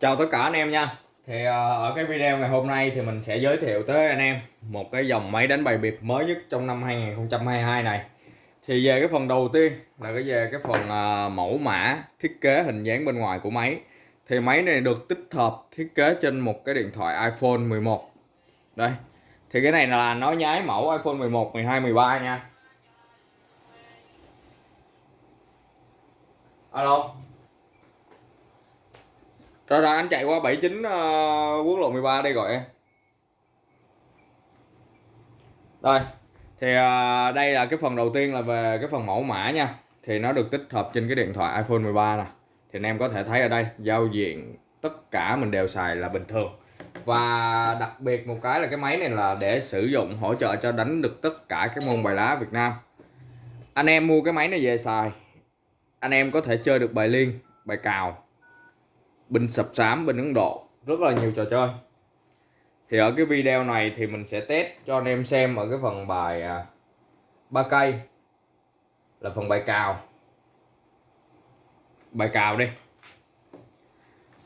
Chào tất cả anh em nha. Thì ờ, ở cái video ngày hôm nay thì mình sẽ giới thiệu tới anh em một cái dòng máy đánh bài biệt mới nhất trong năm 2022 này. Thì về cái phần đầu tiên là cái về cái phần ờ, mẫu mã thiết kế hình dáng bên ngoài của máy. Thì máy này được tích hợp thiết kế trên một cái điện thoại iPhone 11 Đây. Thì cái này là nó nhái mẫu iPhone 11, 12, 13 nha. Alo rồi rồi anh chạy qua 79 uh, ờ, quốc lộ 13 đây gọi em. Rồi. Thì uh, đây là cái phần đầu tiên là về cái phần mẫu mã nha. Thì nó được tích hợp trên cái điện thoại iPhone 13 nè. Thì anh em có thể thấy ở đây giao diện tất cả mình đều xài là bình thường. Và đặc biệt một cái là cái máy này là để sử dụng hỗ trợ cho đánh được tất cả các môn bài lá Việt Nam. Anh em mua cái máy này về xài. Anh em có thể chơi được bài liên, bài cào, binh sập sám, bình Ấn Độ. Rất là nhiều trò chơi. Thì ở cái video này thì mình sẽ test cho anh em xem ở cái phần bài à, ba cây. Là phần bài cào. Bài cào đi.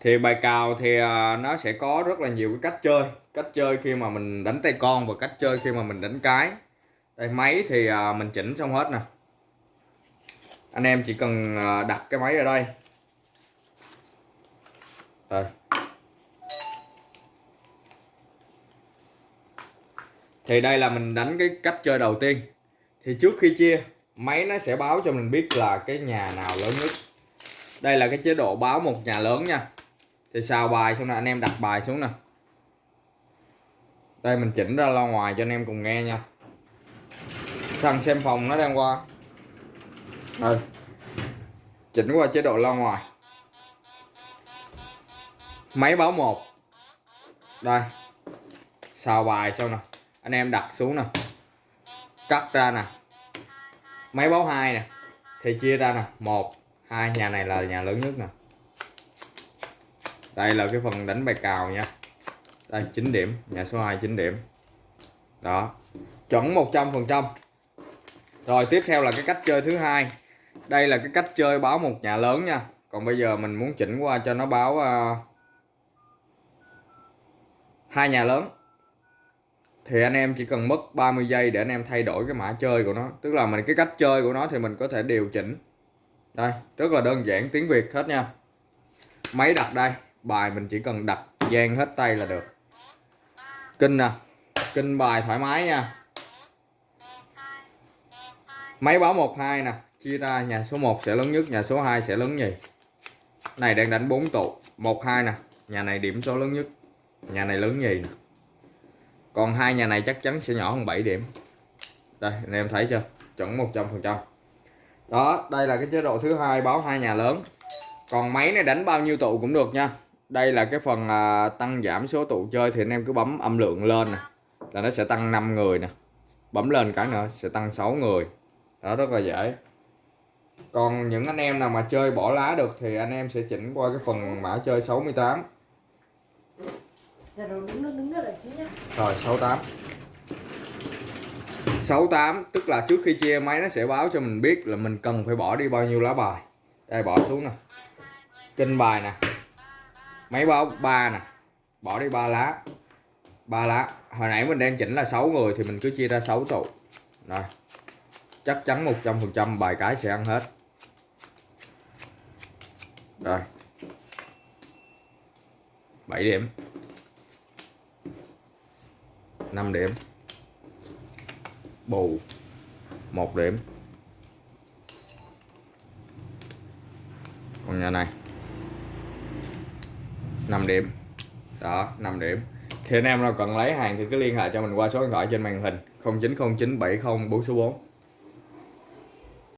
Thì bài cào thì à, nó sẽ có rất là nhiều cái cách chơi. Cách chơi khi mà mình đánh tay con và cách chơi khi mà mình đánh cái. Đây máy thì à, mình chỉnh xong hết nè. Anh em chỉ cần đặt cái máy ở đây đây thì đây là mình đánh cái cách chơi đầu tiên. Thì trước khi chia, máy nó sẽ báo cho mình biết là cái nhà nào lớn nhất. Đây là cái chế độ báo một nhà lớn nha. Thì xào bài xong là anh em đặt bài xuống nè. Đây, mình chỉnh ra lo ngoài cho anh em cùng nghe nha. Thằng xem phòng nó đang qua. Rồi chỉnh qua chế độ lo ngoài máy báo một. Đây. Xào bài xong nè. Anh em đặt xuống nè. Cắt ra nè. Máy báo hai nè. Thì chia ra nè. Một. Hai nhà này là nhà lớn nhất nè. Đây là cái phần đánh bài cào nha. Đây 9 điểm. Nhà số 2 9 điểm. Đó. Chuẩn 100 phần trăm. Rồi tiếp theo là cái cách chơi thứ hai. Đây là cái cách chơi báo một nhà lớn nha. Còn bây giờ mình muốn chỉnh qua cho nó báo uh, hai nhà lớn. Thì anh em chỉ cần mất 30 giây để anh em thay đổi cái mã chơi của nó. Tức là mình, cái cách chơi của nó thì mình có thể điều chỉnh. Đây, rất là đơn giản, tiếng Việt hết nha. Máy đặt đây, bài mình chỉ cần đặt gian hết tay là được. Kinh nè, kinh bài thoải mái nha. Máy báo 12 nè, chia ra, nhà số 1 sẽ lớn nhất, nhà số 2 sẽ lớn nhì. Này, đang đánh 4 tụ. 12 nè, nhà này điểm số lớn nhất nhà này lớn gì còn hai nhà này chắc chắn sẽ nhỏ hơn 7 điểm. Đây anh em thấy chưa? Chuẩn 100 phần trăm. Đó đây là cái chế độ thứ hai báo hai nhà lớn. Còn máy này đánh bao nhiêu tụ cũng được nha. Đây là cái phần à, tăng giảm số tụ chơi thì anh em cứ bấm âm lượng lên nè. Là nó sẽ tăng 5 người nè. Bấm lên cái nữa sẽ tăng 6 người. Đó rất là dễ. Còn những anh em nào mà chơi bỏ lá được thì anh em sẽ chỉnh qua cái phần mã chơi 68 Dạ rồi đứng nước đứng nước lại xíu nhá. Rồi 68 68 tức là trước khi chia máy nó sẽ báo cho mình biết là mình cần phải bỏ đi bao nhiêu lá bài. Đây, bỏ xuống nè. Trên bài nè. Máy báo 3 nè. Bỏ đi 3 lá. 3 lá. Hồi nãy mình đang chỉnh là 6 người thì mình cứ chia ra 6 tụ. Rồi. Chắc chắn 100% bài cái sẽ ăn hết. Rồi. 7 điểm. 5 điểm. Bù. 1 điểm. Còn nhà này. 5 điểm. Đó 5 điểm. Thì anh em nào cần lấy hàng thì cứ liên hệ cho mình qua số điện thoại trên màn hình. 090970 4 số 4